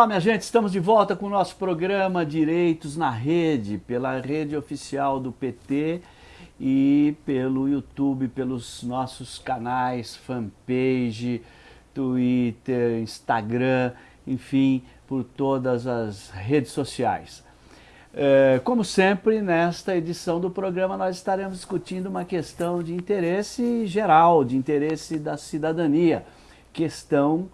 Olá, minha gente, estamos de volta com o nosso programa Direitos na Rede, pela rede oficial do PT e pelo YouTube, pelos nossos canais, fanpage, Twitter, Instagram, enfim, por todas as redes sociais. É, como sempre, nesta edição do programa nós estaremos discutindo uma questão de interesse geral, de interesse da cidadania, questão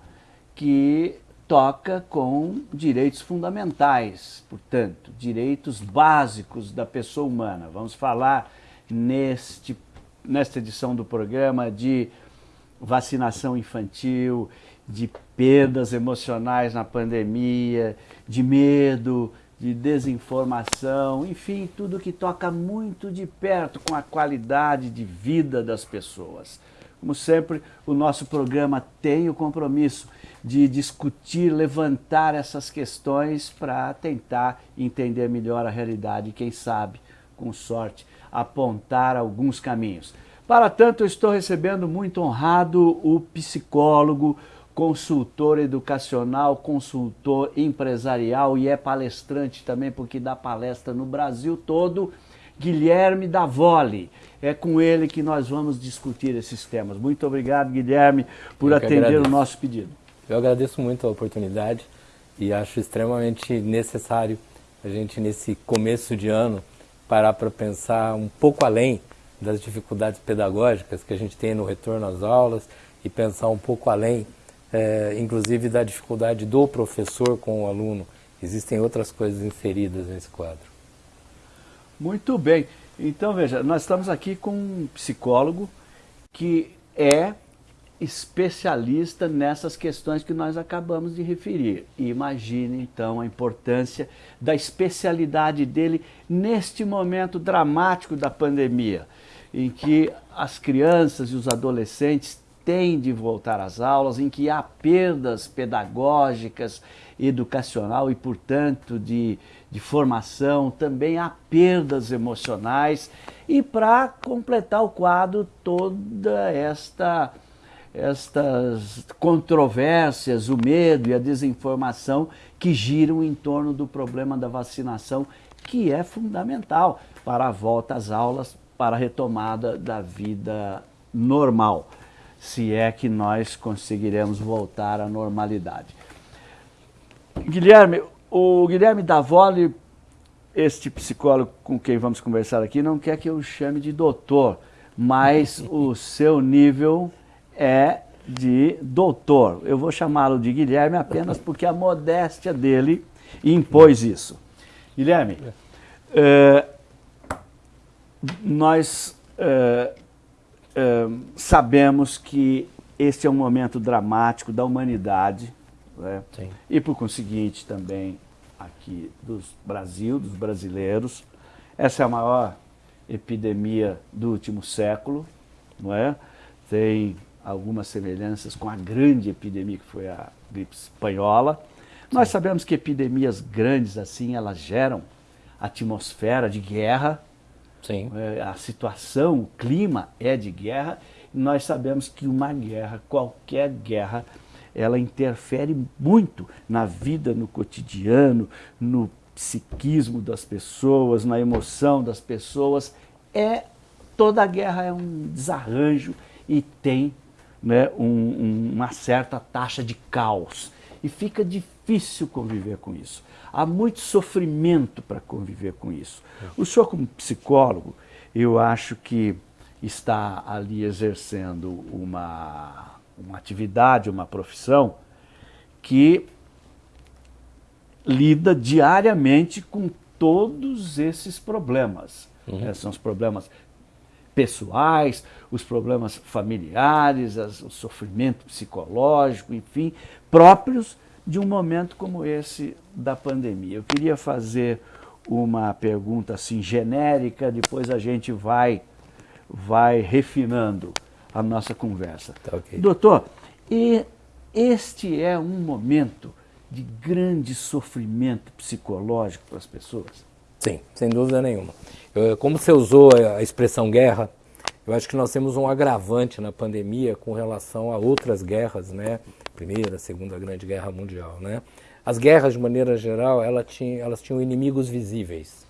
que toca com direitos fundamentais, portanto, direitos básicos da pessoa humana. Vamos falar neste, nesta edição do programa de vacinação infantil, de perdas emocionais na pandemia, de medo, de desinformação, enfim, tudo que toca muito de perto com a qualidade de vida das pessoas. Como sempre, o nosso programa tem o compromisso de discutir, levantar essas questões para tentar entender melhor a realidade e, quem sabe, com sorte, apontar alguns caminhos. Para tanto, eu estou recebendo muito honrado o psicólogo, consultor educacional, consultor empresarial e é palestrante também, porque dá palestra no Brasil todo, Guilherme Davoli. É com ele que nós vamos discutir esses temas. Muito obrigado, Guilherme, por atender o nosso pedido. Eu agradeço muito a oportunidade e acho extremamente necessário a gente, nesse começo de ano, parar para pensar um pouco além das dificuldades pedagógicas que a gente tem no retorno às aulas e pensar um pouco além, é, inclusive, da dificuldade do professor com o aluno. Existem outras coisas inseridas nesse quadro. Muito bem. Então, veja, nós estamos aqui com um psicólogo que é especialista nessas questões que nós acabamos de referir. Imagine então a importância da especialidade dele neste momento dramático da pandemia, em que as crianças e os adolescentes têm de voltar às aulas, em que há perdas pedagógicas, educacional e, portanto, de, de formação, também há perdas emocionais. E para completar o quadro, toda esta estas controvérsias, o medo e a desinformação que giram em torno do problema da vacinação, que é fundamental para a volta às aulas, para a retomada da vida normal, se é que nós conseguiremos voltar à normalidade. Guilherme, o Guilherme Davoli, este psicólogo com quem vamos conversar aqui, não quer que eu chame de doutor, mas o seu nível é de doutor. Eu vou chamá-lo de Guilherme apenas porque a modéstia dele impôs isso. Guilherme, é, nós é, é, sabemos que este é um momento dramático da humanidade né? e, por conseguinte, também aqui do Brasil, dos brasileiros. Essa é a maior epidemia do último século, não é? Tem algumas semelhanças com a grande epidemia que foi a gripe espanhola. Nós sabemos que epidemias grandes assim, elas geram atmosfera de guerra. Sim. É, a situação, o clima é de guerra. E nós sabemos que uma guerra, qualquer guerra, ela interfere muito na vida, no cotidiano, no psiquismo das pessoas, na emoção das pessoas. É toda guerra é um desarranjo e tem né, um, uma certa taxa de caos. E fica difícil conviver com isso. Há muito sofrimento para conviver com isso. O senhor, como psicólogo, eu acho que está ali exercendo uma, uma atividade, uma profissão que lida diariamente com todos esses problemas. Uhum. É, são os problemas pessoais, os problemas familiares, as, o sofrimento psicológico, enfim, próprios de um momento como esse da pandemia. Eu queria fazer uma pergunta assim genérica, depois a gente vai, vai refinando a nossa conversa. Tá okay. Doutor, e este é um momento de grande sofrimento psicológico para as pessoas? Sim, sem dúvida nenhuma. Eu, como você usou a expressão guerra, eu acho que nós temos um agravante na pandemia com relação a outras guerras, né? Primeira, Segunda Grande Guerra Mundial, né? as guerras, de maneira geral, ela tinha, elas tinham inimigos visíveis.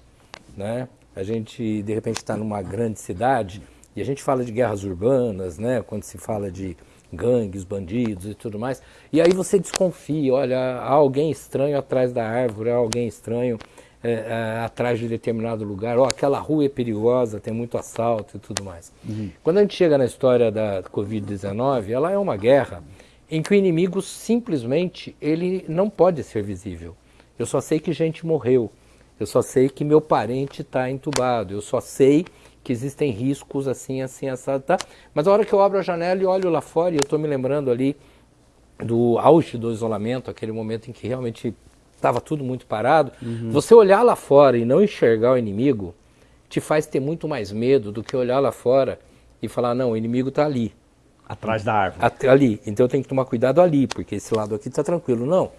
Né? A gente, de repente, está numa grande cidade e a gente fala de guerras urbanas, né? quando se fala de gangues, bandidos e tudo mais, e aí você desconfia, olha, há alguém estranho atrás da árvore, há alguém estranho é, é, atrás de determinado lugar, oh, aquela rua é perigosa, tem muito assalto e tudo mais. Uhum. Quando a gente chega na história da Covid-19, ela é uma guerra em que o inimigo simplesmente ele não pode ser visível. Eu só sei que gente morreu, eu só sei que meu parente está entubado, eu só sei que existem riscos assim, assim, assado, tá? Mas a hora que eu abro a janela e olho lá fora, e eu estou me lembrando ali do auge do isolamento, aquele momento em que realmente estava tudo muito parado, uhum. você olhar lá fora e não enxergar o inimigo te faz ter muito mais medo do que olhar lá fora e falar, não, o inimigo está ali. Atrás da árvore. Até ali. Então eu tenho que tomar cuidado ali, porque esse lado aqui está tranquilo. Não.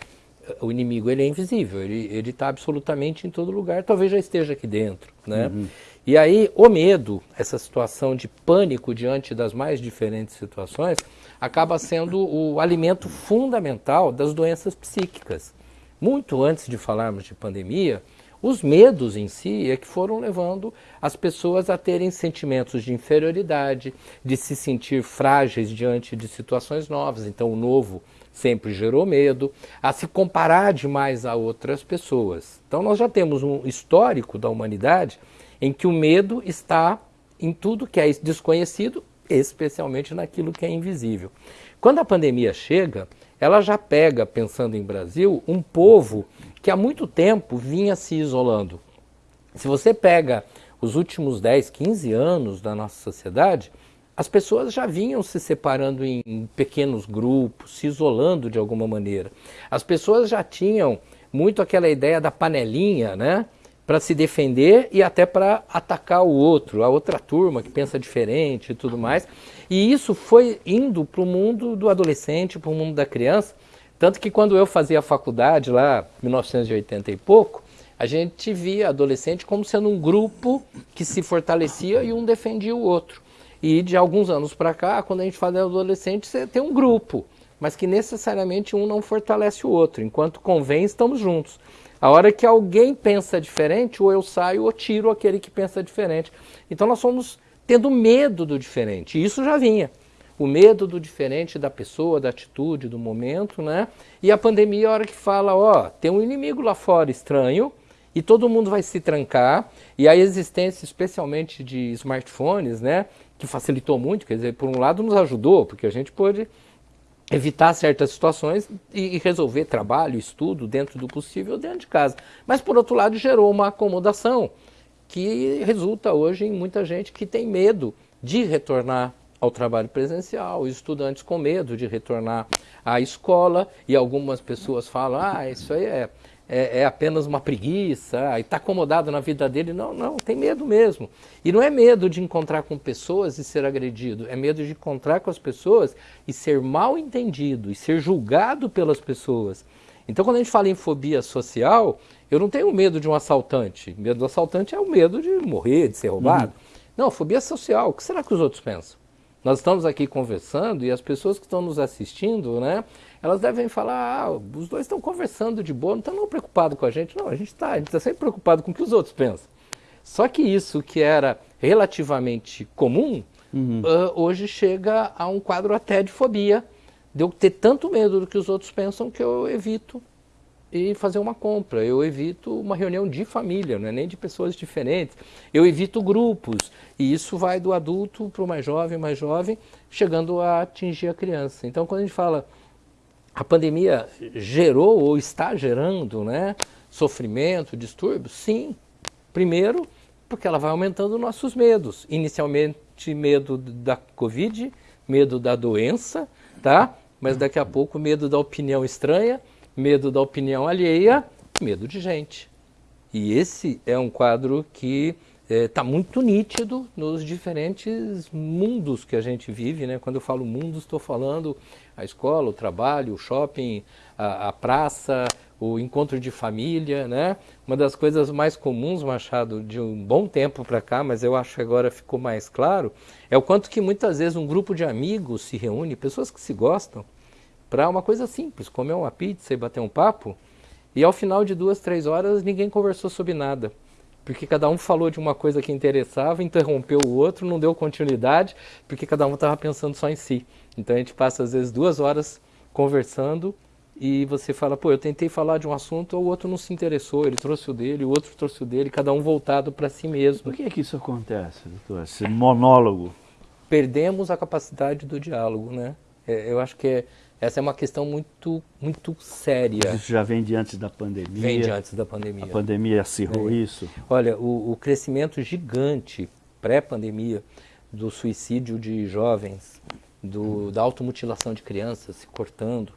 O inimigo ele é invisível, ele está absolutamente em todo lugar, talvez já esteja aqui dentro. Né? Uhum. E aí o medo, essa situação de pânico diante das mais diferentes situações, acaba sendo o alimento fundamental das doenças psíquicas. Muito antes de falarmos de pandemia, os medos em si é que foram levando as pessoas a terem sentimentos de inferioridade, de se sentir frágeis diante de situações novas. Então, o novo sempre gerou medo, a se comparar demais a outras pessoas. Então, nós já temos um histórico da humanidade em que o medo está em tudo que é desconhecido, especialmente naquilo que é invisível. Quando a pandemia chega, ela já pega, pensando em Brasil, um povo que há muito tempo vinha se isolando. Se você pega os últimos 10, 15 anos da nossa sociedade, as pessoas já vinham se separando em pequenos grupos, se isolando de alguma maneira. As pessoas já tinham muito aquela ideia da panelinha, né? Para se defender e até para atacar o outro, a outra turma que pensa diferente e tudo mais. E isso foi indo para o mundo do adolescente, para o mundo da criança. Tanto que quando eu fazia faculdade lá, 1980 e pouco, a gente via adolescente como sendo um grupo que se fortalecia e um defendia o outro. E de alguns anos para cá, quando a gente fala de adolescente, você tem um grupo, mas que necessariamente um não fortalece o outro. Enquanto convém, estamos juntos. A hora que alguém pensa diferente, ou eu saio ou tiro aquele que pensa diferente. Então nós somos tendo medo do diferente. E isso já vinha. O medo do diferente da pessoa, da atitude, do momento, né? E a pandemia, a hora que fala, ó, tem um inimigo lá fora estranho e todo mundo vai se trancar. E a existência, especialmente de smartphones, né? Que facilitou muito, quer dizer, por um lado nos ajudou, porque a gente pôde evitar certas situações e resolver trabalho, estudo dentro do possível dentro de casa. Mas por outro lado gerou uma acomodação que resulta hoje em muita gente que tem medo de retornar ao trabalho presencial, estudantes com medo de retornar à escola, e algumas pessoas falam, ah, isso aí é, é, é apenas uma preguiça, e está acomodado na vida dele. Não, não, tem medo mesmo. E não é medo de encontrar com pessoas e ser agredido, é medo de encontrar com as pessoas e ser mal entendido, e ser julgado pelas pessoas. Então, quando a gente fala em fobia social, eu não tenho medo de um assaltante. O medo do assaltante é o medo de morrer, de ser roubado. Uhum. Não, fobia social. O que será que os outros pensam? Nós estamos aqui conversando e as pessoas que estão nos assistindo, né? Elas devem falar, ah, os dois estão conversando de boa, não estão preocupados com a gente. Não, a gente está, a gente está sempre preocupado com o que os outros pensam. Só que isso que era relativamente comum, uhum. uh, hoje chega a um quadro até de fobia. De eu ter tanto medo do que os outros pensam que eu evito e fazer uma compra. Eu evito uma reunião de família, não é nem de pessoas diferentes. Eu evito grupos. E isso vai do adulto para o mais jovem, mais jovem, chegando a atingir a criança. Então, quando a gente fala a pandemia gerou ou está gerando né, sofrimento, distúrbio, sim. Primeiro, porque ela vai aumentando nossos medos. Inicialmente, medo da Covid, medo da doença, tá? Mas daqui a pouco, medo da opinião estranha, medo da opinião alheia, medo de gente. E esse é um quadro que está é, muito nítido nos diferentes mundos que a gente vive. Né? Quando eu falo mundo, estou falando a escola, o trabalho, o shopping, a, a praça, o encontro de família. Né? Uma das coisas mais comuns, Machado, de um bom tempo para cá, mas eu acho que agora ficou mais claro, é o quanto que muitas vezes um grupo de amigos se reúne, pessoas que se gostam, para uma coisa simples, comer uma pizza e bater um papo, E ao final de duas, três horas, ninguém conversou sobre nada. Porque cada um falou de uma coisa que interessava, interrompeu o outro, não deu continuidade, porque cada um estava pensando só em si. Então a gente passa às vezes duas horas conversando e você fala, pô, eu tentei falar de um assunto, o outro não se interessou, ele trouxe o dele, o outro trouxe o dele, cada um voltado para si mesmo. Por que, é que isso acontece, doutor? Esse monólogo? Perdemos a capacidade do diálogo, né? É, eu acho que é, essa é uma questão muito, muito séria. Isso já vem de antes da pandemia? Vem de antes da pandemia. A pandemia acirrou é. isso? Olha, o, o crescimento gigante pré-pandemia do suicídio de jovens, do, da automutilação de crianças se cortando,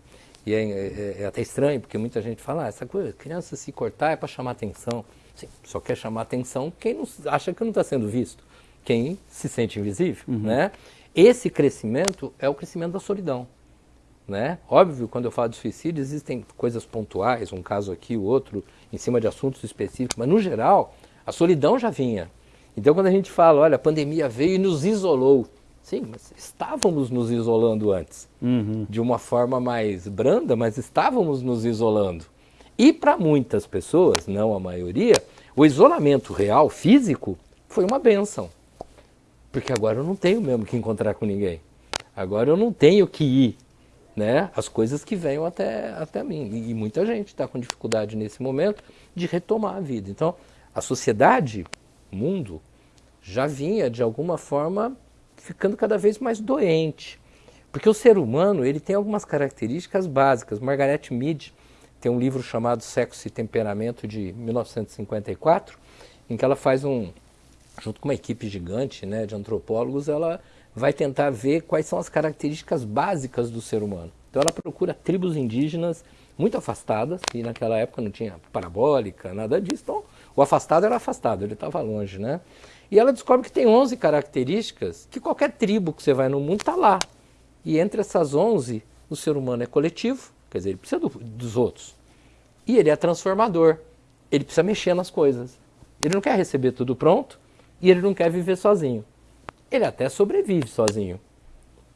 e é, é, é, até estranho, porque muita gente fala, ah, essa coisa, criança se cortar é para chamar atenção. Sim, só quer chamar atenção quem não, acha que não está sendo visto, quem se sente invisível, uhum. né? Esse crescimento é o crescimento da solidão, né? Óbvio, quando eu falo de suicídio, existem coisas pontuais, um caso aqui, o outro, em cima de assuntos específicos, mas no geral, a solidão já vinha. Então, quando a gente fala, olha, a pandemia veio e nos isolou, Sim, mas estávamos nos isolando antes. Uhum. De uma forma mais branda, mas estávamos nos isolando. E para muitas pessoas, não a maioria, o isolamento real, físico, foi uma benção. Porque agora eu não tenho mesmo que encontrar com ninguém. Agora eu não tenho que ir. Né? As coisas que venham até, até mim. E muita gente está com dificuldade nesse momento de retomar a vida. Então, a sociedade, mundo, já vinha de alguma forma ficando cada vez mais doente. Porque o ser humano ele tem algumas características básicas. Margaret Mead tem um livro chamado Sexo e Temperamento de 1954, em que ela faz um, junto com uma equipe gigante né, de antropólogos, ela vai tentar ver quais são as características básicas do ser humano. Então ela procura tribos indígenas muito afastadas, e naquela época não tinha parabólica, nada disso. Então o afastado era afastado, ele estava longe, né? E ela descobre que tem 11 características que qualquer tribo que você vai no mundo está lá. E entre essas 11, o ser humano é coletivo, quer dizer, ele precisa do, dos outros. E ele é transformador, ele precisa mexer nas coisas. Ele não quer receber tudo pronto e ele não quer viver sozinho. Ele até sobrevive sozinho,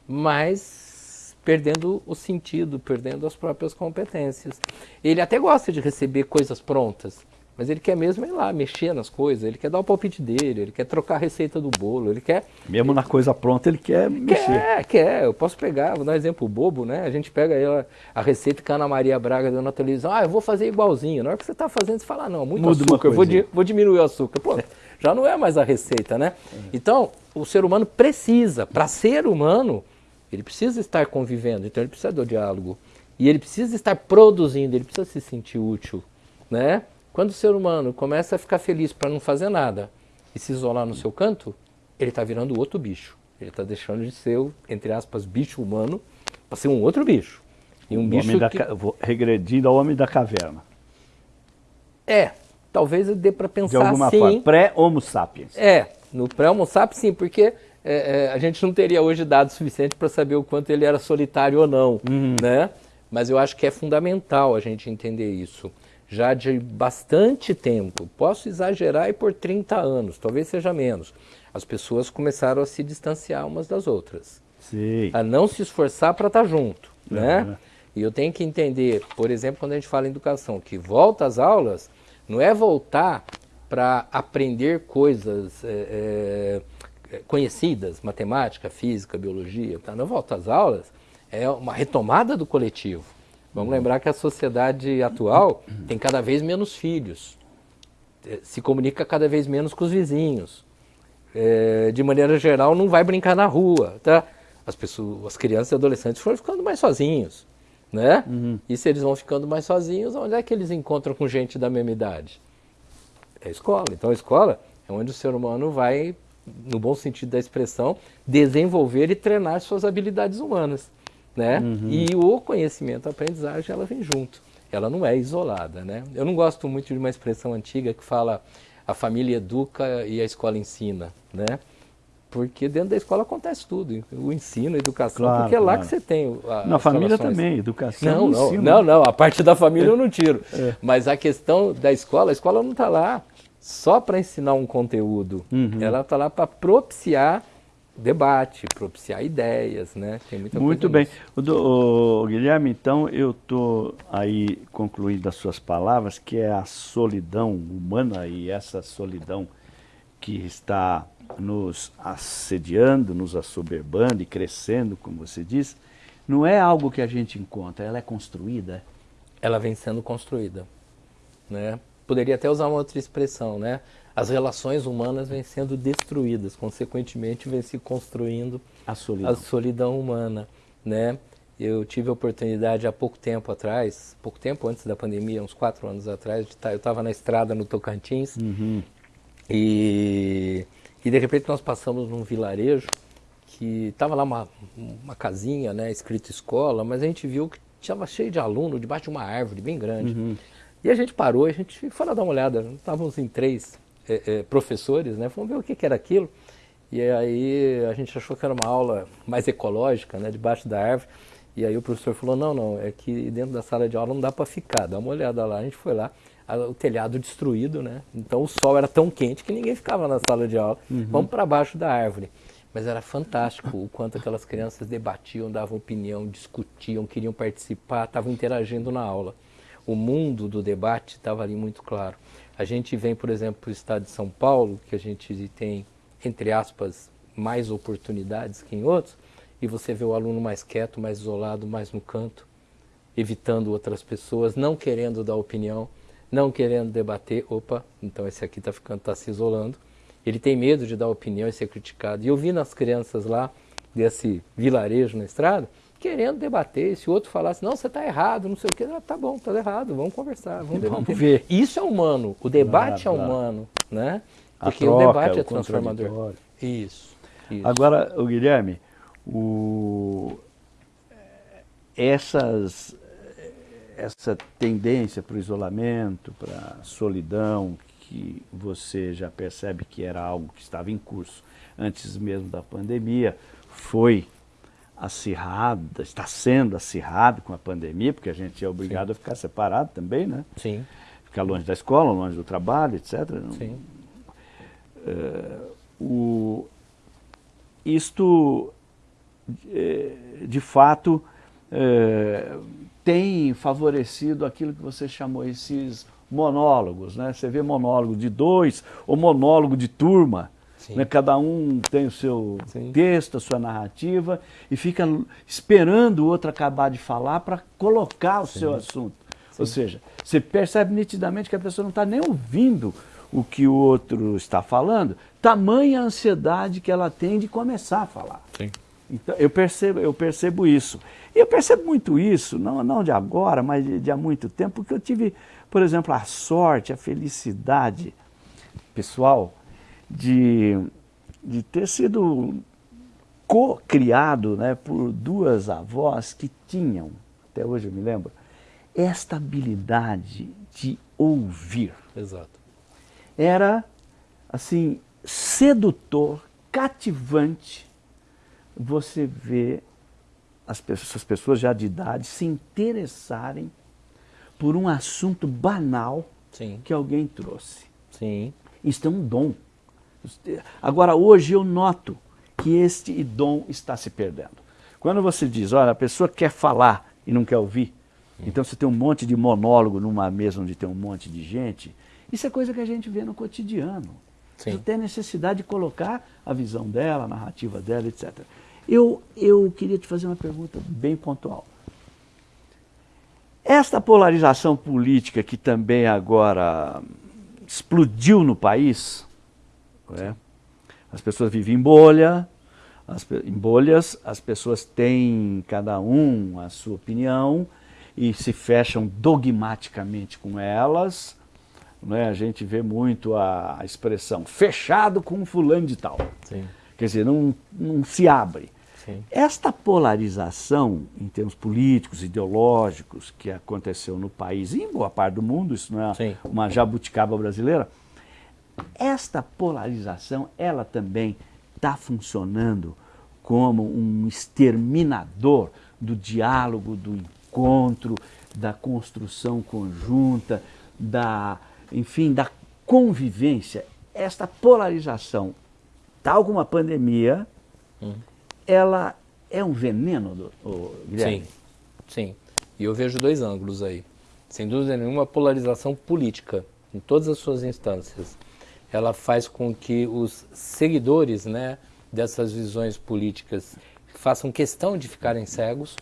mas perdendo o sentido, perdendo as próprias competências. Ele até gosta de receber coisas prontas, mas ele quer mesmo ir lá, mexer nas coisas, ele quer dar o palpite dele, ele quer trocar a receita do bolo, ele quer... Mesmo na coisa pronta ele quer mexer. Quer, quer. Eu posso pegar, vou dar um exemplo bobo, né? A gente pega ela, a receita que a Ana Maria Braga deu na televisão, ah, eu vou fazer igualzinho. Na hora que você está fazendo, você fala, ah, não, muito Muda açúcar, eu vou, di vou diminuir o açúcar. Pô, já não é mais a receita, né? Então, o ser humano precisa, para ser humano, ele precisa estar convivendo, então ele precisa do diálogo. E ele precisa estar produzindo, ele precisa se sentir útil, né? Quando o ser humano começa a ficar feliz para não fazer nada e se isolar no seu canto, ele está virando outro bicho. Ele está deixando de ser, entre aspas, bicho humano para ser um outro bicho. E um bicho que... regredindo ao homem da caverna. É, talvez dê para pensar De alguma assim. forma, pré-homo sapiens. É, no pré-homo sapiens sim, porque é, é, a gente não teria hoje dados suficientes para saber o quanto ele era solitário ou não, uhum. né? Mas eu acho que é fundamental a gente entender isso já de bastante tempo, posso exagerar e por 30 anos, talvez seja menos, as pessoas começaram a se distanciar umas das outras. Sim. A não se esforçar para estar tá junto, uhum. né? E eu tenho que entender, por exemplo, quando a gente fala em educação, que volta às aulas não é voltar para aprender coisas é, é, conhecidas, matemática, física, biologia, tá? não volta às aulas, é uma retomada do coletivo. Vamos lembrar que a sociedade atual tem cada vez menos filhos, eh, se comunica cada vez menos com os vizinhos. É, de maneira geral, não vai brincar na rua, tá? As pessoas, as crianças e adolescentes foram ficando mais sozinhos, né? Uhum. E se eles vão ficando mais sozinhos, onde é que eles encontram com gente da mesma idade? É a escola. Então, a escola é onde o ser humano vai, no bom sentido da expressão, desenvolver e treinar suas habilidades humanas né? Uhum. E o conhecimento, a aprendizagem, ela vem junto. Ela não é isolada, né? Eu não gosto muito de uma expressão antiga que fala a família educa e a escola ensina, né? Porque dentro da escola acontece tudo, o ensino, a educação, claro, porque é lá claro. que você tem a, Na família relações. também, educação não, não, ensino. não, não, a parte da família eu não tiro. É. Mas a questão da escola, a escola não está lá só para ensinar um conteúdo. Uhum. Ela está lá para propiciar debate, propiciar ideias, né? Tem muita Muito bem. O, do, o, Guilherme, então eu estou aí concluindo as suas palavras, que é a solidão humana e essa solidão que está nos assediando, nos assoberbando e crescendo, como você diz, não é algo que a gente encontra, ela é construída. Ela vem sendo construída, né? Poderia até usar uma outra expressão, né? As relações humanas vêm sendo destruídas, consequentemente vem se construindo a solidão, a solidão humana, né? Eu tive a oportunidade há pouco tempo atrás, pouco tempo antes da pandemia, uns quatro anos atrás, tá, eu estava na estrada no Tocantins uhum. e, e de repente nós passamos num vilarejo que estava lá uma, uma casinha, né, escrito escola, mas a gente viu que estava cheio de aluno debaixo de uma árvore bem grande. Uhum. E a gente parou, a gente foi lá dar uma olhada, estávamos em três é, é, professores, né, fomos ver o que, que era aquilo. E aí a gente achou que era uma aula mais ecológica, né, debaixo da árvore. E aí o professor falou, não, não, é que dentro da sala de aula não dá para ficar, dá uma olhada lá. A gente foi lá, o telhado destruído, né? Então o sol era tão quente que ninguém ficava na sala de aula. Uhum. Vamos para baixo da árvore. Mas era fantástico o quanto aquelas crianças debatiam, davam opinião, discutiam, queriam participar, estavam interagindo na aula. O mundo do debate estava ali muito claro. A gente vem, por exemplo, para o estado de São Paulo, que a gente tem, entre aspas, mais oportunidades que em outros, e você vê o aluno mais quieto, mais isolado, mais no canto, evitando outras pessoas, não querendo dar opinião, não querendo debater. Opa, então esse aqui está ficando, está se isolando ele tem medo de dar opinião e ser criticado. E eu vi nas crianças lá, desse vilarejo na estrada, querendo debater. Se o outro falasse, não, você está errado, não sei o quê, ah, tá bom, está errado, vamos conversar, vamos. Vamos ver. Isso é humano, o debate é humano, né? Porque troca, o debate é transformador. Isso, isso. Agora, o Guilherme, o... essas essa tendência para o isolamento, para a solidão, que você já percebe que era algo que estava em curso antes mesmo da pandemia, foi acirrada, está sendo acirrado com a pandemia, porque a gente é obrigado Sim. a ficar separado também, né? Sim. Ficar longe da escola, longe do trabalho, etc. Sim. Uh, o, isto, eh, de fato, uh, tem favorecido aquilo que você chamou esses monólogos, né? Você vê monólogo de dois ou monólogo de turma, né? Cada um tem o seu Sim. texto, a sua narrativa e fica esperando o outro acabar de falar para colocar o Sim. seu assunto. Ou seja, você percebe nitidamente que a pessoa não está nem ouvindo o que o outro está falando, tamanha ansiedade que ela tem de começar a falar. Sim. Então, eu percebo, eu percebo isso. E eu percebo muito isso, não, não de agora, mas de, de há muito tempo, porque eu tive por exemplo, a sorte, a felicidade pessoal de, de ter sido co-criado né, por duas avós que tinham, até hoje eu me lembro, esta habilidade de ouvir. Exato. Era, assim, sedutor, cativante, você ver as pessoas, as pessoas já de idade se interessarem por um assunto banal Sim. que alguém trouxe. Sim. Isso é um dom. Agora, hoje eu noto que este dom está se perdendo. Quando você diz, olha, a pessoa quer falar e não quer ouvir, hum. então você tem um monte de monólogo numa mesa onde tem um monte de gente, isso é coisa que a gente vê no cotidiano. Sim. Você tem necessidade de colocar a visão dela, a narrativa dela, etc. Eu, eu queria te fazer uma pergunta bem pontual. Esta polarização política que também agora explodiu no país, é? as pessoas vivem em bolha, as, em bolhas, as pessoas têm cada um a sua opinião e se fecham dogmaticamente com elas. É? A gente vê muito a, a expressão fechado com fulano de tal. Sim. Quer dizer, não, não se abre. Sim. Esta polarização, em termos políticos, ideológicos, que aconteceu no país e em boa parte do mundo, isso não é Sim. uma jabuticaba brasileira, esta polarização, ela também está funcionando como um exterminador do diálogo, do encontro, da construção conjunta, da, enfim, da convivência. Esta polarização, tal como a pandemia, hum. Ela é um veneno, do, Guilherme? Sim, sim. E eu vejo dois ângulos aí. Sem dúvida nenhuma, a polarização política, em todas as suas instâncias, ela faz com que os seguidores né, dessas visões políticas façam questão de ficarem cegos.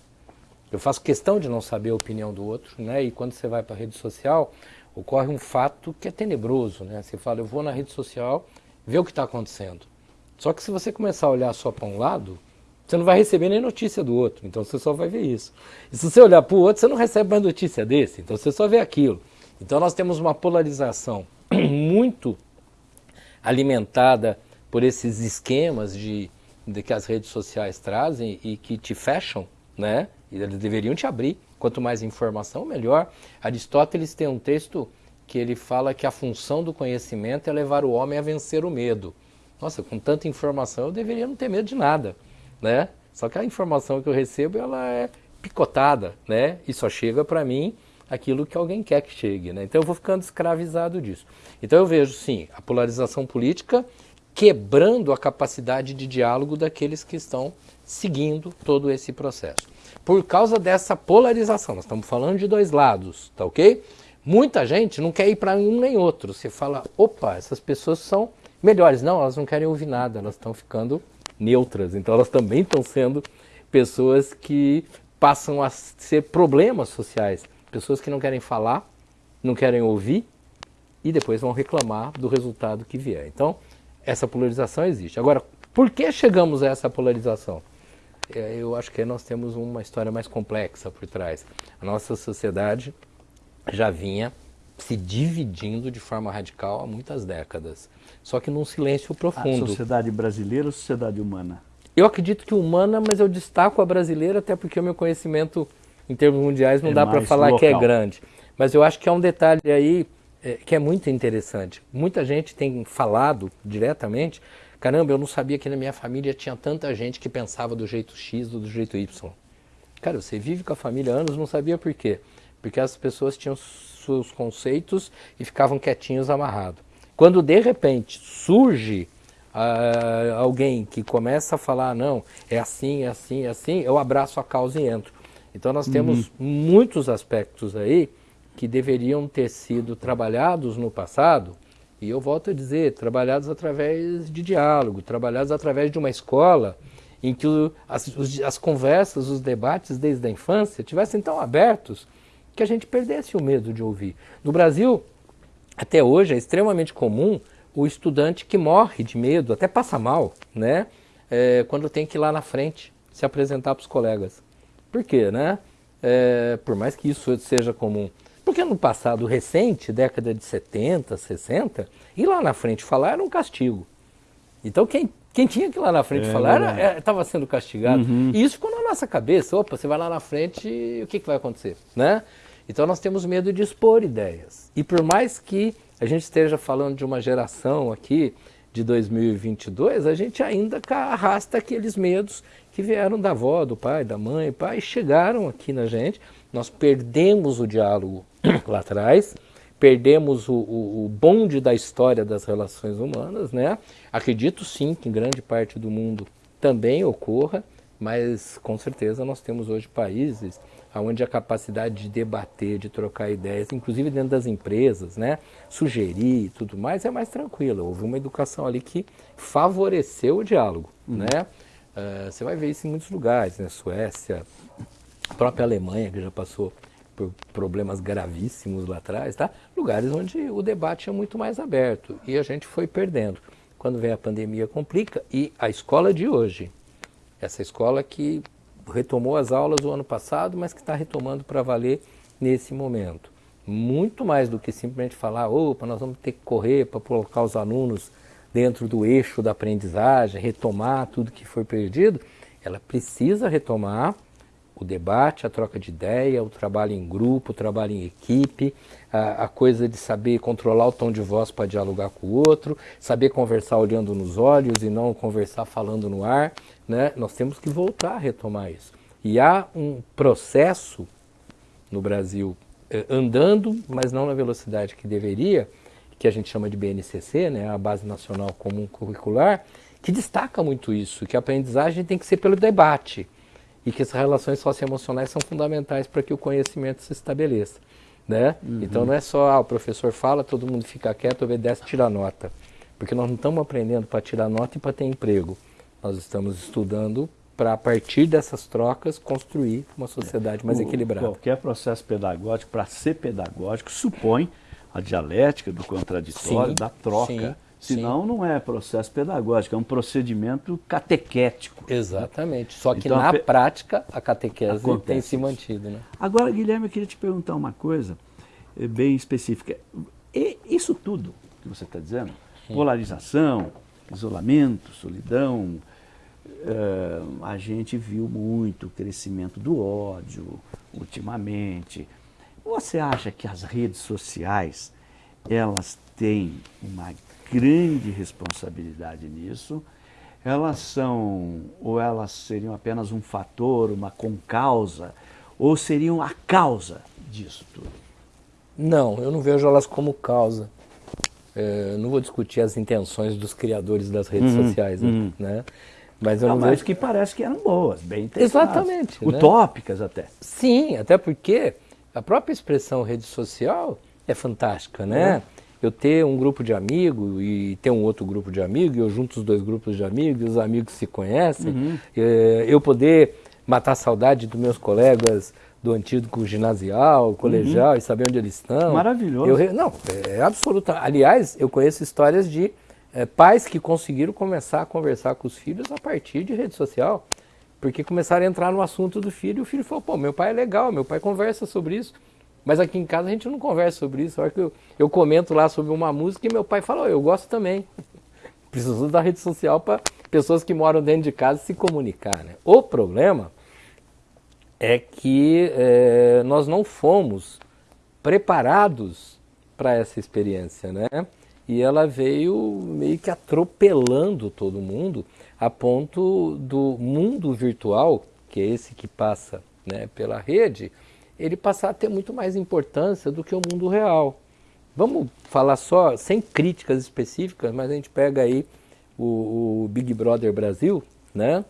Eu faço questão de não saber a opinião do outro, né? E quando você vai para a rede social, ocorre um fato que é tenebroso, né? Você fala, eu vou na rede social ver o que está acontecendo. Só que se você começar a olhar só para um lado, você não vai receber nem notícia do outro, então você só vai ver isso. E se você olhar para o outro, você não recebe mais notícia desse, então você só vê aquilo. Então nós temos uma polarização muito alimentada por esses esquemas de, de que as redes sociais trazem e que te fecham, né? E eles deveriam te abrir. Quanto mais informação, melhor. Aristóteles tem um texto que ele fala que a função do conhecimento é levar o homem a vencer o medo. Nossa, com tanta informação eu deveria não ter medo de nada né? Só que a informação que eu recebo ela é picotada, né? E só chega para mim aquilo que alguém quer que chegue, né? Então eu vou ficando escravizado disso. Então eu vejo sim a polarização política quebrando a capacidade de diálogo daqueles que estão seguindo todo esse processo. Por causa dessa polarização, nós estamos falando de dois lados, tá ok? Muita gente não quer ir para um nem outro. Você fala, opa, essas pessoas são melhores. Não, elas não querem ouvir nada, elas estão ficando neutras. Então elas também estão sendo pessoas que passam a ser problemas sociais. Pessoas que não querem falar, não querem ouvir e depois vão reclamar do resultado que vier. Então, essa polarização existe. Agora, por que chegamos a essa polarização? É, eu acho que nós temos uma história mais complexa por trás. A nossa sociedade já vinha se dividindo de forma radical há muitas décadas só que num silêncio profundo. A sociedade brasileira ou sociedade humana? Eu acredito que humana, mas eu destaco a brasileira até porque o meu conhecimento em termos mundiais não é dá para falar local. que é grande. Mas eu acho que é um detalhe aí é, que é muito interessante. Muita gente tem falado diretamente, caramba, eu não sabia que na minha família tinha tanta gente que pensava do jeito X ou do jeito Y. Cara, você vive com a família há anos, não sabia por quê. Porque as pessoas tinham seus conceitos e ficavam quietinhos amarrados. Quando de repente surge uh, alguém que começa a falar, não, é assim, é assim, é assim, eu abraço a causa e entro. Então nós temos uhum. muitos aspectos aí que deveriam ter sido trabalhados no passado, e eu volto a dizer, trabalhados através de diálogo, trabalhados através de uma escola em que as, as conversas, os debates desde a infância tivessem tão abertos que a gente perdesse o medo de ouvir. No Brasil, até hoje é extremamente comum o estudante que morre de medo, até passa mal, né? É, quando tem que ir lá na frente se apresentar para os colegas. Por quê, né? É, por mais que isso seja comum. Porque no passado recente, década de 70, 60, ir lá na frente falar era um castigo. Então quem, quem tinha que ir lá na frente é, falar estava sendo castigado. Uhum. E isso ficou na nossa cabeça. Opa, você vai lá na frente e o que, que vai acontecer? Né? Então nós temos medo de expor ideias. E por mais que a gente esteja falando de uma geração aqui de 2022, a gente ainda arrasta aqueles medos que vieram da avó, do pai, da mãe, pai, chegaram aqui na gente. Nós perdemos o diálogo lá atrás, perdemos o, o, o, bonde da história das relações humanas, né? Acredito sim que em grande parte do mundo também ocorra, mas com certeza nós temos hoje países onde a capacidade de debater, de trocar ideias, inclusive dentro das empresas, né, sugerir e tudo mais, é mais tranquila. Houve uma educação ali que favoreceu o diálogo. Uhum. Né? Uh, você vai ver isso em muitos lugares, né? Suécia, a própria Alemanha, que já passou problemas gravíssimos lá atrás, tá? lugares onde o debate é muito mais aberto e a gente foi perdendo. Quando vem a pandemia, complica. E a escola de hoje, essa escola que retomou as aulas o ano passado, mas que está retomando para valer nesse momento. Muito mais do que simplesmente falar, opa, nós vamos ter que correr para colocar os alunos dentro do eixo da aprendizagem, retomar tudo que foi perdido, ela precisa retomar o debate, a troca de ideia, o trabalho em grupo, o trabalho em equipe, a, a, coisa de saber controlar o tom de voz para dialogar com o outro, saber conversar olhando nos olhos e não conversar falando no ar. Né? Nós temos que voltar a retomar isso. E há um processo no Brasil eh, andando, mas não na velocidade que deveria, que a gente chama de BNCC, né? a Base Nacional Comum Curricular, que destaca muito isso, que a aprendizagem tem que ser pelo debate e que as relações socioemocionais são fundamentais para que o conhecimento se estabeleça. Né? Uhum. Então não é só ah, o professor fala, todo mundo fica quieto, obedece, tira nota. Porque nós não estamos aprendendo para tirar nota e para ter emprego. Nós estamos estudando para, a partir dessas trocas, construir uma sociedade mais o, equilibrada. Qualquer processo pedagógico, para ser pedagógico, supõe a dialética do contraditório, sim, da troca. Sim, Senão sim. não é processo pedagógico, é um procedimento catequético. Exatamente. Só que então, na a prática a catequese acontece. tem se mantido. Né? Agora, Guilherme, eu queria te perguntar uma coisa eh, bem específica. E isso tudo que você está dizendo, polarização, isolamento, solidão, uh, a gente viu muito o crescimento do ódio ultimamente. Você acha que as redes sociais elas têm uma grande responsabilidade nisso? Elas são, ou elas seriam apenas um fator, uma concausa, ou seriam a causa disso tudo? Não, eu não vejo elas como causa. É, não vou discutir as intenções dos criadores das redes uhum, sociais, uhum. né? Mas eu não, não vejo... que parece que eram boas, bem intencionadas. Exatamente. Né? Utópicas né? até. Sim, até porque a própria expressão rede social é fantástica, né? Uhum. Eu ter um grupo de amigos e ter um outro grupo de amigos, eu junto os dois grupos de amigos, e os amigos se conhecem, uhum. é, eu poder matar saudade dos meus colegas do antigo ginasial, colegial uhum. e saber onde eles estão. Maravilhoso. Eu, não, é absoluta. Aliás, eu conheço histórias de é, pais que conseguiram começar a conversar com os filhos a partir de rede social. Porque começaram a entrar no assunto do filho e o filho falou, pô, meu pai é legal, meu pai conversa sobre isso. Mas aqui em casa a gente não conversa sobre isso. A hora que eu, eu comento lá sobre uma música e meu pai fala, oh, eu gosto também. Preciso da rede social para pessoas que moram dentro de casa se comunicar. Né? O problema é que é, nós não fomos preparados para essa experiência, né? E ela veio meio que atropelando todo mundo, a ponto do mundo virtual, que é esse que passa né, pela rede, ele passar a ter muito mais importância do que o mundo real. Vamos falar só, sem críticas específicas, mas a gente pega aí o, o Big Brother Brasil, né?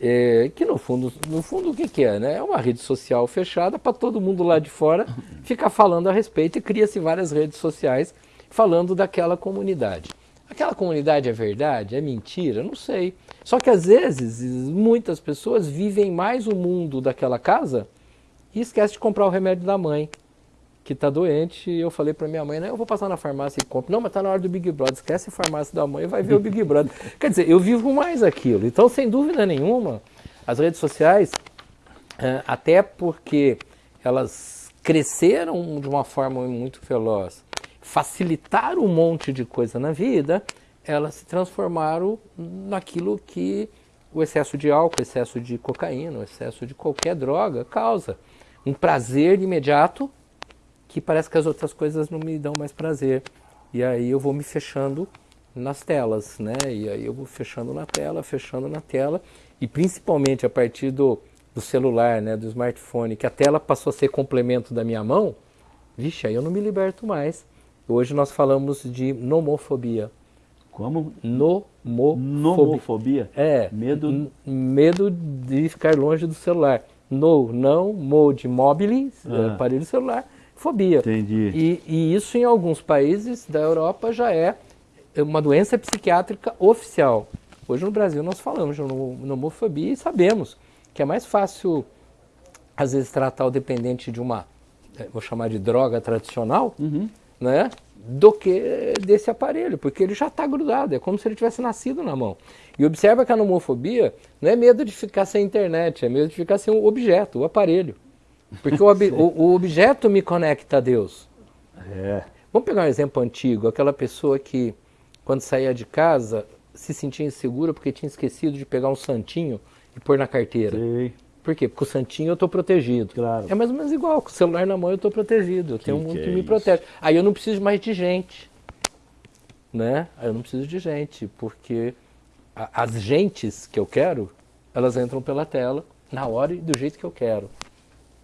É, que no fundo, no fundo o que, que é? Né? É uma rede social fechada para todo mundo lá de fora ficar falando a respeito e cria-se várias redes sociais falando daquela comunidade. Aquela comunidade é verdade? É mentira? Não sei. Só que às vezes muitas pessoas vivem mais o mundo daquela casa e esquecem de comprar o remédio da mãe que está doente, e eu falei para minha mãe, né, eu vou passar na farmácia e compro. Não, mas está na hora do Big Brother, esquece a farmácia da mãe e vai ver o Big Brother. Quer dizer, eu vivo mais aquilo. Então, sem dúvida nenhuma, as redes sociais, é, até porque elas cresceram de uma forma muito veloz, facilitaram um monte de coisa na vida, elas se transformaram naquilo que o excesso de álcool, o excesso de cocaína, o excesso de qualquer droga causa. Um prazer imediato que parece que as outras coisas não me dão mais prazer. E aí eu vou me fechando nas telas, né? E aí eu vou fechando na tela, fechando na tela, e principalmente a partir do, do celular, né, do smartphone, que a tela passou a ser complemento da minha mão, vixe, aí eu não me liberto mais. Hoje nós falamos de nomofobia. Como? Nomofobia. Nomofobia? É. Medo... Medo de ficar longe do celular. No, não, mo de mobile, ah. aparelho celular, fobia. Entendi. E, e isso em alguns países da Europa já é uma doença psiquiátrica oficial. Hoje no Brasil nós falamos de homofobia e sabemos que é mais fácil, às vezes, tratar o dependente de uma, eh, vou chamar de droga tradicional, uhum. né? Do que desse aparelho, porque ele já está grudado, é como se ele tivesse nascido na mão. E observa que a nomofobia não é medo de ficar sem internet, é medo de ficar sem o objeto, o aparelho. Porque o, ob, o, o, objeto me conecta a Deus. É. Vamos pegar um exemplo antigo, aquela pessoa que, quando saía de casa, se sentia insegura porque tinha esquecido de pegar um santinho e pôr na carteira. Sei. Por quê? Porque o santinho eu estou protegido. Claro. É mais ou menos igual, com o celular na mão eu estou protegido. Eu que tenho um mundo que, que é me isso? protege. Aí eu não preciso mais de gente. Né? Aí eu não preciso de gente, porque a, as gentes que eu quero, elas entram pela tela, na hora e do jeito que eu quero.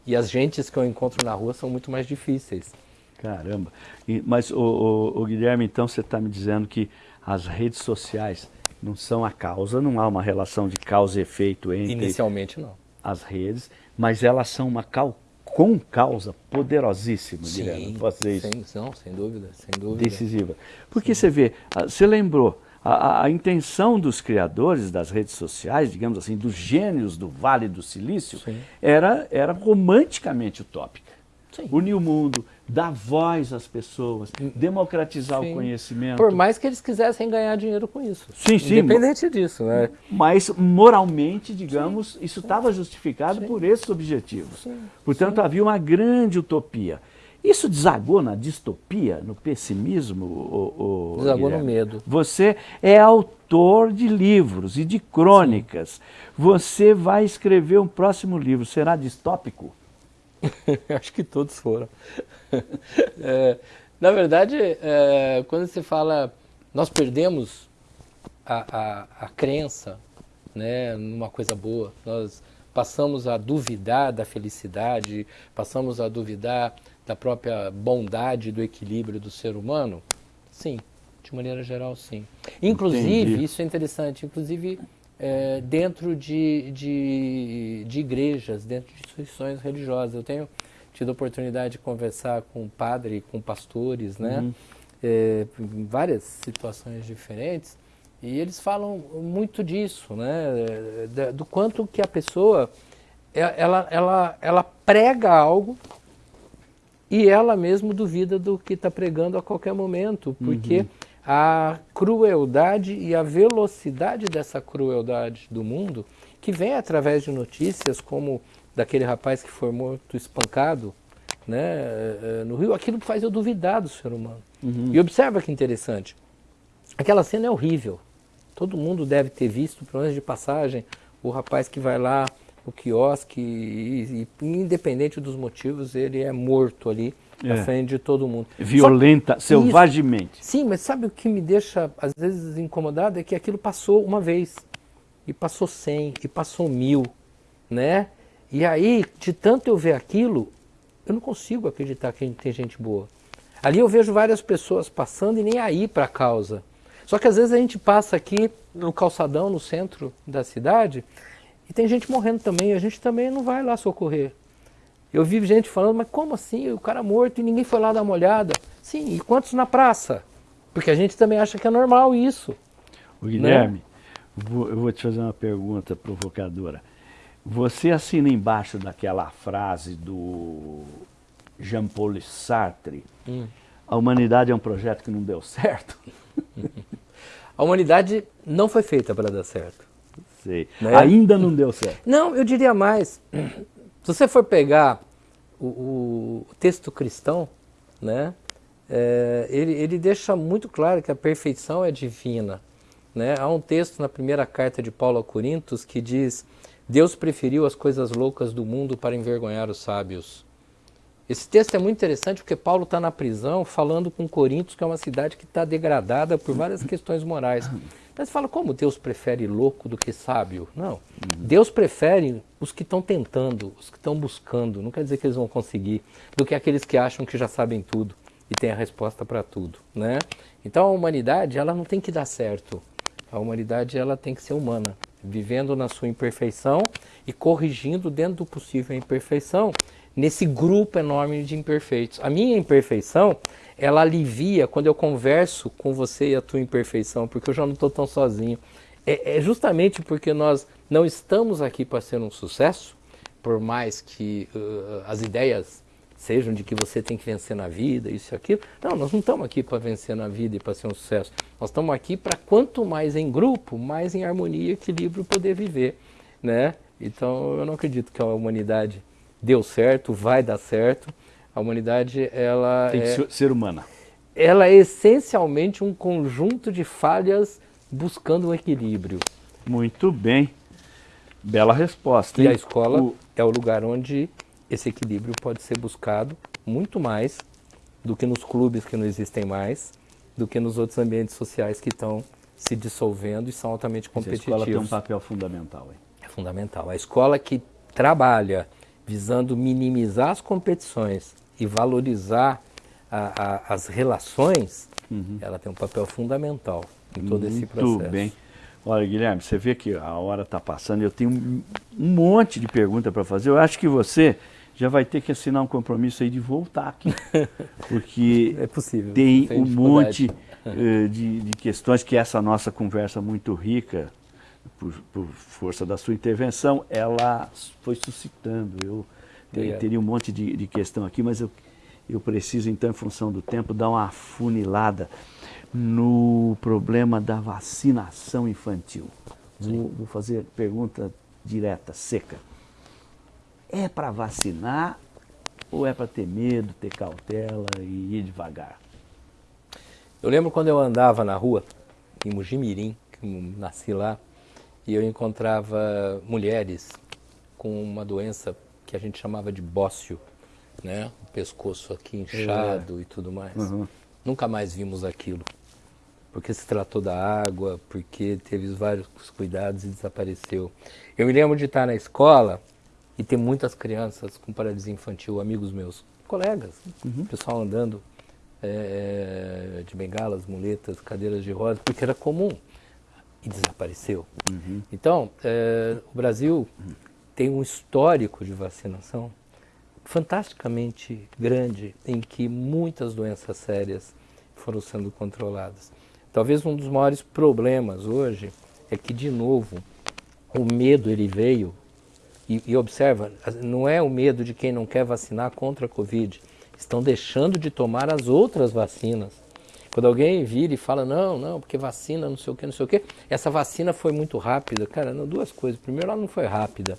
E as gentes que eu encontro na rua são muito mais difíceis. Caramba. E, mas, o, Guilherme, então você está me dizendo que as redes sociais, não são a causa, não há uma relação de causa e efeito entre Inicialmente não. As redes, mas elas são uma cal com causa poderosíssima, Sim, diria, posso dizer isso, sem, não, sem dúvida, sem dúvida. decisiva. Porque você vê, ah, você lembrou, a, a- a intenção dos criadores das redes sociais, digamos assim, dos gênios do Vale do Silício, Sim. era, era romanticamente utópica. Sim. Unir o mundo, dar voz às pessoas, democratizar Sim. o conhecimento. Por mais que eles quisessem ganhar dinheiro com isso. Sim, sim. Independente disso, né? Mas moralmente, digamos, isso estava justificado Sim. por esses objetivos. Sim, Portanto, havia uma grande utopia. Isso desagou na distopia, no pessimismo? O, Desagou no medo. Você é autor de livros e de crônicas. Você vai escrever um próximo livro. Será distópico? Acho que todos foram. É, na verdade, é, quando se fala, nós perdemos a, a, a crença né, numa coisa boa, nós passamos a duvidar da felicidade, passamos a duvidar da própria bondade, do equilíbrio do ser humano, sim, de maneira geral, sim. Inclusive, Entendi. isso é interessante, inclusive é, dentro de, de, de igrejas, dentro de instituições religiosas. Eu tenho tido a oportunidade de conversar com padre, com pastores, né? É, em várias situações diferentes, e eles falam muito disso, né? Da- Do quanto que a pessoa é- ela, ela, ela prega algo e ela mesmo duvida do que está pregando a qualquer momento, porque a crueldade e a velocidade dessa crueldade do mundo, que vem através de notícias como daquele rapaz que foi morto espancado né, eh, eh, no Rio, aquilo faz eu duvidar do ser humano. E observa que interessante, aquela cena é horrível. Todo mundo deve ter visto, pelo menos de passagem, o rapaz que vai lá no quiosque e, e, independente dos motivos, ele é morto ali É. frente de todo mundo. Violenta, Só- selvagemente. Sim, mas sabe o que me deixa às vezes incomodado é que aquilo passou uma vez e passou cem e passou mil, né? E aí, de tanto eu ver aquilo, eu não consigo acreditar que tem gente boa. Ali eu vejo várias pessoas passando e nem aí para a causa. Só que às vezes a gente passa aqui no calçadão, no centro da cidade, e tem gente morrendo também, e a gente também não vai lá socorrer. Eu vi gente falando, mas como assim? O cara morto e ninguém foi lá dar uma olhada. Sim, e quantos na praça? Porque a gente também acha que é normal isso. O Guilherme, vou- eu vou te fazer uma pergunta provocadora. Você assina embaixo daquela frase do Jean-Paul Sartre, a humanidade é um projeto que não deu certo? A humanidade não foi feita para dar certo. Sei. Né? Ainda não deu certo. Não, eu diria mais. Se você for pegar o, o texto cristão, né, é, ele, ele deixa muito claro que a perfeição é divina. Né? Há um texto na primeira carta de Paulo a Coríntios que diz: Deus preferiu as coisas loucas do mundo para envergonhar os sábios. Esse texto é muito interessante porque Paulo está na prisão falando com Corintos, que é uma cidade que está degradada por várias questões morais. Mas fala, como Deus prefere louco do que sábio? Não. Deus prefere os que estão tentando, os que estão buscando, não quer dizer que eles vão conseguir, do que aqueles que acham que já sabem tudo e têm a resposta para tudo. Né? Então a humanidade ela não tem que dar certo. A humanidade ela tem que ser humana, vivendo na sua imperfeição e corrigindo dentro do possível a imperfeição nesse grupo enorme de imperfeitos. A minha imperfeição, ela alivia quando eu converso com você e a tua imperfeição, porque eu já não estou tão sozinho. É, é justamente porque nós não estamos aqui para ser um sucesso, por mais que uh, as ideias sejam de que você tem que vencer na vida, isso e aquilo. Não, nós não estamos aqui para vencer na vida e para ser um sucesso. Nós estamos aqui para quanto mais em grupo, mais em harmonia e equilíbrio poder viver, né? Então, eu não acredito que a humanidade deu certo, vai dar certo. A humanidade, ela Tem que é, ser- ser humana. ela é essencialmente um conjunto de falhas buscando um equilíbrio. Muito bem. Bela resposta. E hein? a escola O- é o lugar onde esse equilíbrio pode ser buscado muito mais do que nos clubes que não existem mais, do que nos outros ambientes sociais que estão se dissolvendo e são altamente a escola tem um competitivos. papel fundamental. hein? É fundamental. A escola que trabalha visando minimizar as competições e valorizar a- a- as relações, ela tem um papel fundamental em todo esse Muito processo. bem. Olha, Guilherme, você vê que a hora está passando, eu tenho um, um monte de perguntas para fazer. Eu acho que você já vai ter que assinar um compromisso aí de voltar aqui. Porque é possível, tem um monte uh, de, de, questões que essa nossa conversa muito rica, por, por, força da sua intervenção, ela foi suscitando. Eu ter, teria um monte de, de questão aqui, mas eu, eu preciso, então, em função do tempo, dar uma funilada no problema da vacinação infantil. Vou, vou, fazer pergunta direta, seca. É para vacinar ou é para ter medo, ter cautela e ir devagar? Eu lembro quando eu andava na rua, em Mujimirim, que nasci lá, e eu encontrava mulheres com uma doença que a gente chamava de bócio, né? O pescoço aqui inchado é. e tudo mais. Uhum. Nunca mais vimos aquilo porque se tratou da água, porque teve vários cuidados e desapareceu. Eu me lembro de estar na escola e ter muitas crianças com paralisia infantil, amigos meus, colegas, uhum. pessoal andando é, de bengalas, muletas, cadeiras de rodas, porque era comum e desapareceu. Uhum. Então, é, o Brasil tem um histórico de vacinação fantasticamente grande em que muitas doenças sérias foram sendo controladas. Talvez um dos maiores problemas hoje é que, de novo, o medo ele veio, e, e, observa, não é o medo de quem não quer vacinar contra a Covid, estão deixando de tomar as outras vacinas. Quando alguém vira e fala, não, não, porque vacina, não sei o que, não sei o que, essa vacina foi muito rápida. Cara, não, duas coisas. Primeiro, ela não foi rápida.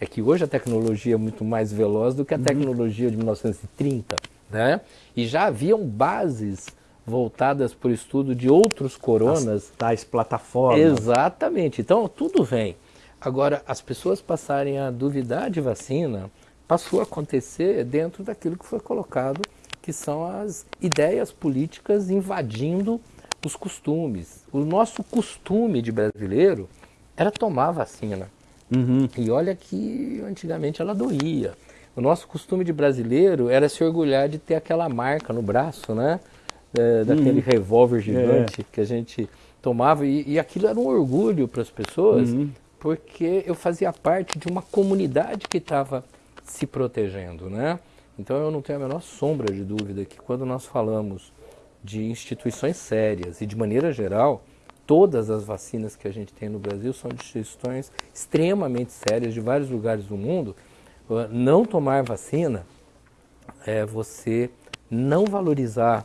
É que hoje a tecnologia é muito mais veloz do que a uhum. tecnologia de 1930, né? E já haviam bases voltadas para o estudo de outros coronas. As tais plataformas. Exatamente. Então, tudo vem. Agora, as pessoas passarem a duvidar de vacina passou a acontecer dentro daquilo que foi colocado, que são as ideias políticas invadindo os costumes. O nosso costume de brasileiro era tomar vacina. Uhum. E olha que antigamente ela doía. O nosso costume de brasileiro era se orgulhar de ter aquela marca no braço, né? é, daquele uhum. revólver gigante é. que a gente tomava. E, e, aquilo era um orgulho para as pessoas, uhum. porque eu fazia parte de uma comunidade que estava se protegendo, né? Então eu não tenho a menor sombra de dúvida que quando nós falamos de instituições sérias e de maneira geral, todas as vacinas que a gente tem no Brasil são de instituições extremamente sérias de vários lugares do mundo. Não tomar vacina é você não valorizar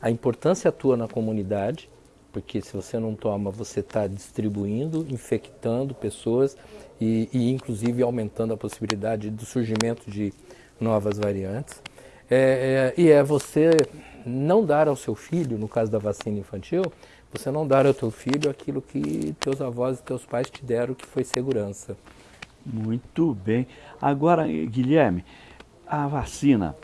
a importância tua na comunidade, porque se você não toma, você está distribuindo, infectando pessoas e, e, inclusive aumentando a possibilidade do surgimento de novas variantes. É, é, e é você não dar ao seu filho, no caso da vacina infantil, você não dar ao teu filho aquilo que teus avós e teus pais te deram, que foi segurança. Muito bem. Agora, Guilherme, a vacina,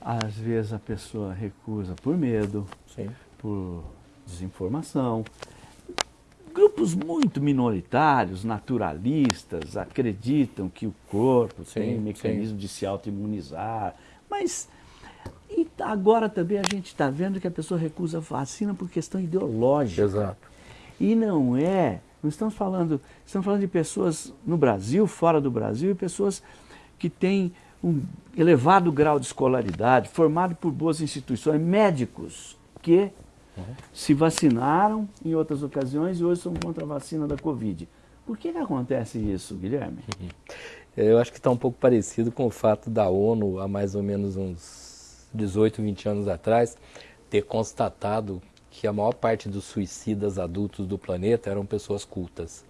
às vezes a pessoa recusa por medo, Sim. por desinformação. Grupos muito minoritários, naturalistas, acreditam que o corpo sim, tem mecanismo sim. de se autoimunizar. Mas e agora também a gente está vendo que a pessoa recusa a vacina por questão ideológica. Exato. E não é. Não estamos falando. Estamos falando de pessoas no Brasil, fora do Brasil, e pessoas que têm um elevado grau de escolaridade, formado por boas instituições, médicos que uhum. se vacinaram em outras ocasiões e hoje são contra a vacina da Covid. Por que, que acontece isso, Guilherme? Eu acho que está um pouco parecido com o fato da ONU, há mais ou menos uns 18, 20 anos atrás, ter constatado que a maior parte dos suicidas adultos do planeta eram pessoas cultas.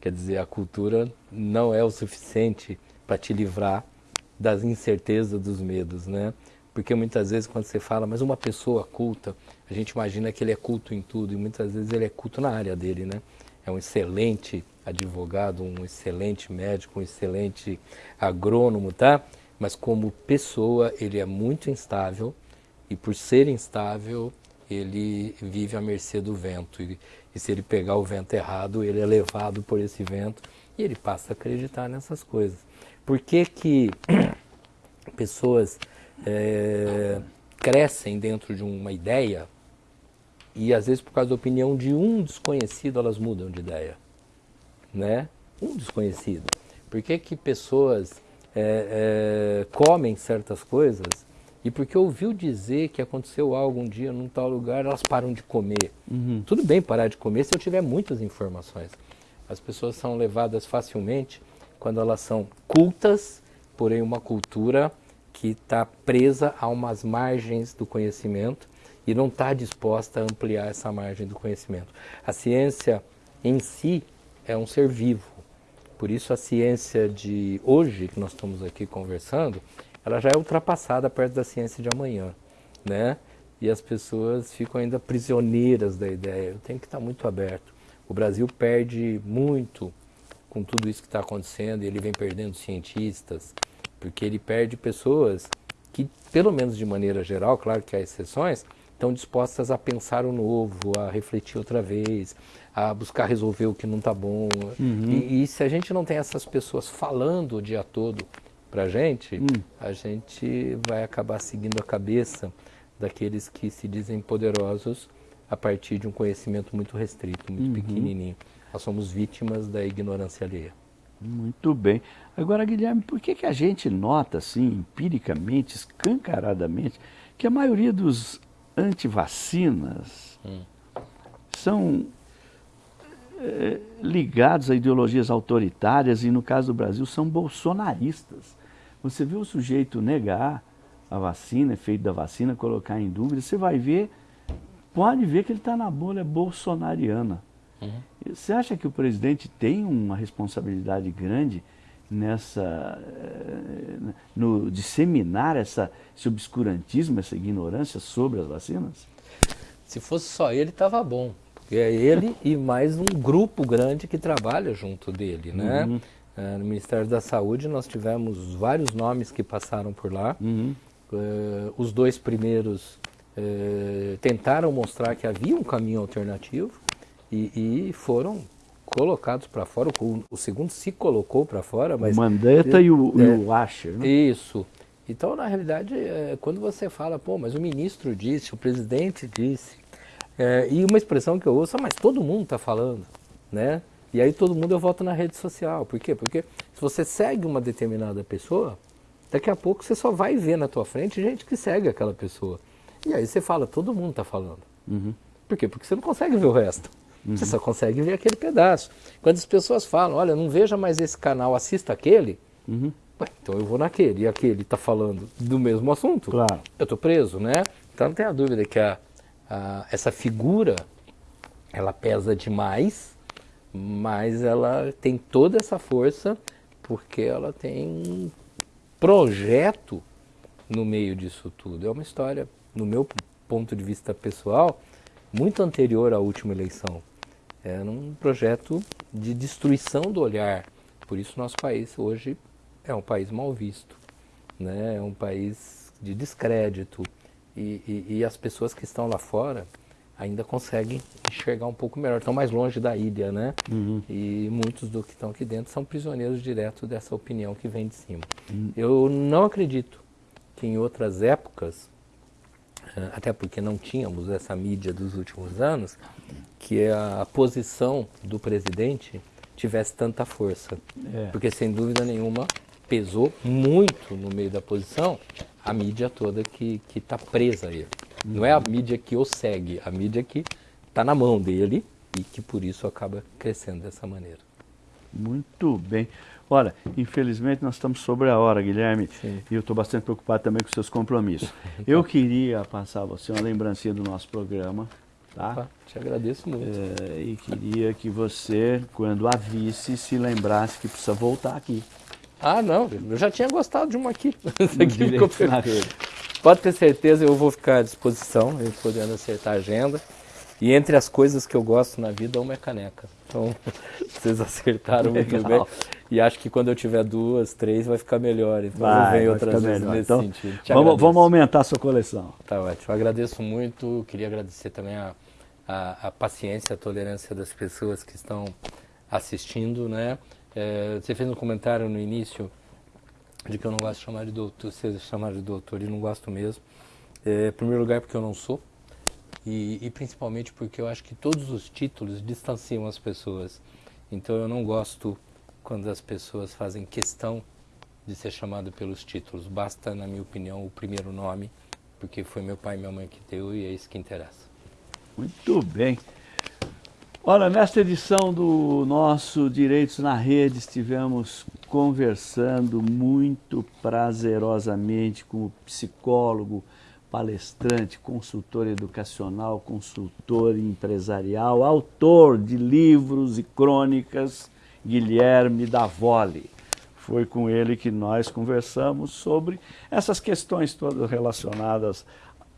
Quer dizer, a cultura não é o suficiente para te livrar das incertezas, dos medos, né? Porque muitas vezes quando você fala, mas uma pessoa culta, a gente imagina que ele é culto em tudo e muitas vezes ele é culto na área dele, né? É um excelente advogado, um excelente médico, um excelente agrônomo, tá? Mas como pessoa, ele é muito instável e por ser instável, ele vive à mercê do vento. E, e se ele pegar o vento errado, ele é levado por esse vento e ele passa a acreditar nessas coisas. Por que, que pessoas é, crescem dentro de uma ideia e às vezes por causa da opinião de um desconhecido elas mudam de ideia, né? Um desconhecido. Por que que pessoas é, é, comem certas coisas e porque ouviu dizer que aconteceu algo um dia num tal lugar, elas param de comer. Uhum. Tudo bem parar de comer se eu tiver muitas informações. As pessoas são levadas facilmente quando elas são cultas, porém uma cultura que está presa a umas margens do conhecimento e não está disposta a ampliar essa margem do conhecimento. A ciência em si é um ser vivo. Por isso a ciência de hoje, que nós estamos aqui conversando, ela já é ultrapassada perto da ciência de amanhã, né? E as pessoas ficam ainda prisioneiras da ideia. Eu tenho que estar muito aberto. O Brasil perde muito com tudo isso que está acontecendo, ele vem perdendo cientistas, porque ele perde pessoas que, pelo menos de maneira geral, claro que há exceções, estão dispostas a pensar o novo, a refletir outra vez, a buscar resolver o que não está bom. Uhum. E, e, se a gente não tem essas pessoas falando o dia todo para a gente, hum. a gente vai acabar seguindo a cabeça daqueles que se dizem poderosos a partir de um conhecimento muito restrito, muito uhum. pequenininho. Nós somos vítimas da ignorância alheia. Muito bem. Agora, Guilherme, por que, que a gente nota, assim, empiricamente, escancaradamente, que a maioria dos antivacinas hum. são é, ligados a ideologias autoritárias e, no caso do Brasil, são bolsonaristas? Você vê o sujeito negar a vacina, efeito da vacina, colocar em dúvida, você vai ver, pode ver que ele está na bolha bolsonariana. Uhum. Você acha que o presidente tem uma responsabilidade grande nessa eh, no disseminar essa, esse obscurantismo, essa ignorância sobre as vacinas? Se fosse só ele, estava bom. Porque é ele e mais um grupo grande que trabalha junto dele, né? Uhum. É, no Ministério da Saúde nós tivemos vários nomes que passaram por lá. Uhum. Uh, os dois primeiros uh, tentaram mostrar que havia um caminho alternativo e, e foram colocados para fora. O, o, segundo se colocou para fora, mas o Mandetta e o, é, e o Asher. Né? Isso. Então, na realidade, é, quando você fala, pô, mas o ministro disse, o presidente disse, é, e uma expressão que eu ouço, ah, mas todo mundo está falando, né? E aí todo mundo eu voto na rede social. Por quê? Porque se você segue uma determinada pessoa, daqui a pouco você só vai ver na tua frente gente que segue aquela pessoa. E aí você fala, todo mundo está falando. Uhum. Por quê? Porque você não consegue ver o resto. Uhum. Você só consegue ver aquele pedaço. Quando as pessoas falam, olha, não veja mais esse canal, assista aquele, uhum. Então eu vou naquele. E aquele está falando do mesmo assunto. Claro. Eu estou preso, né? Então não tenha dúvida que a, a, essa figura, ela pesa demais, mas ela tem toda essa força porque ela tem um projeto no meio disso tudo. É uma história, no meu ponto de vista pessoal, muito anterior à última eleição. É um projeto de destruição do olhar. Por isso nosso país hoje é um país mal visto, né? é um país de descrédito. E, e, e as pessoas que estão lá fora ainda conseguem enxergar um pouco melhor, estão mais longe da ilha, né? Uhum. E muitos do que estão aqui dentro são prisioneiros direto dessa opinião que vem de cima. Uhum. Eu não acredito que em outras épocas até porque não tínhamos essa mídia dos últimos anos, que a posição do presidente tivesse tanta força. É. Porque, sem dúvida nenhuma, pesou muito no meio da posição a mídia toda que está presa a ele. Uhum. Não é a mídia que o segue, a mídia que está na mão dele e que por isso acaba crescendo dessa maneira. Muito bem. Olha, infelizmente nós estamos sobre a hora, Guilherme, Sim. e eu estou bastante preocupado também com seus compromissos. Eu queria passar a você uma lembrancinha do nosso programa, tá? Opa, te agradeço muito. É, e queria que você, quando a visse, se lembrasse que precisa voltar aqui. Ah, não, eu já tinha gostado de uma aqui. aqui Pode ter certeza, eu vou ficar à disposição, podendo acertar a agenda. E entre as coisas que eu gosto na vida, uma é caneca. Então, vocês acertaram muito bem. E acho que quando eu tiver duas, três, vai ficar melhor. Então, vai, vem outras vezes melhor. nesse então, sentido. Vamos, vamos, aumentar a sua coleção. Tá ótimo. Agradeço muito. Queria agradecer também a, a, a, paciência, a tolerância das pessoas que estão assistindo, né? É, você fez um comentário no início de que eu não gosto de chamar de doutor, você chamar de doutor, e não gosto mesmo. É, em primeiro lugar, porque eu não sou. E, e principalmente porque eu acho que todos os títulos distanciam as pessoas. Então eu não gosto quando as pessoas fazem questão de ser chamado pelos títulos. Basta, na minha opinião, o primeiro nome, porque foi meu pai e minha mãe que deu e é isso que interessa. Muito bem. Olha, nesta edição do nosso Direitos na Rede, estivemos conversando muito prazerosamente com o psicólogo, palestrante, consultor educacional, consultor empresarial, autor de livros e crônicas, Guilherme Davoli. Foi com ele que nós conversamos sobre essas questões todas relacionadas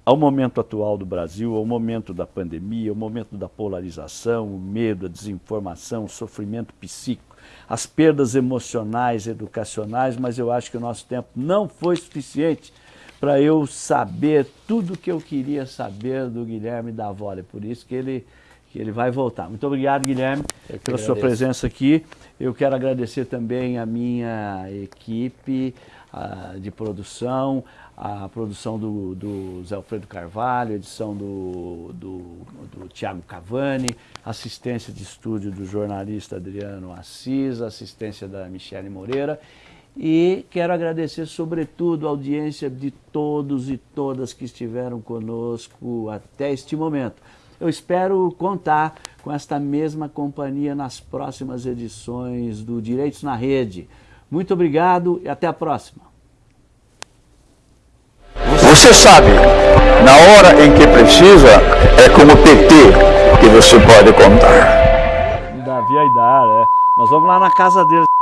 ao momento atual do Brasil, ao momento da pandemia, ao momento da polarização, o medo, a desinformação, o sofrimento psíquico, as perdas emocionais, educacionais, mas eu acho que o nosso tempo não foi suficiente para eu saber tudo o que eu queria saber do Guilherme Davoli. Por isso que ele, que ele vai voltar. Muito obrigado, Guilherme, pela agradeço. sua presença aqui. Eu quero agradecer também a minha equipe uh, de produção, a produção do, do Zé Alfredo Carvalho, edição do, do, do Tiago Cavani, assistência de estúdio do jornalista Adriano Assis, assistência da Michele Moreira. E quero agradecer, sobretudo, a audiência de todos e todas que estiveram conosco até este momento. Eu espero contar com esta mesma companhia nas próximas edições do Direitos na Rede. Muito obrigado e até a próxima. Você sabe, na hora em que precisa, é com o PT que você pode contar. Davi Aidar, é. Nós vamos lá na casa dele.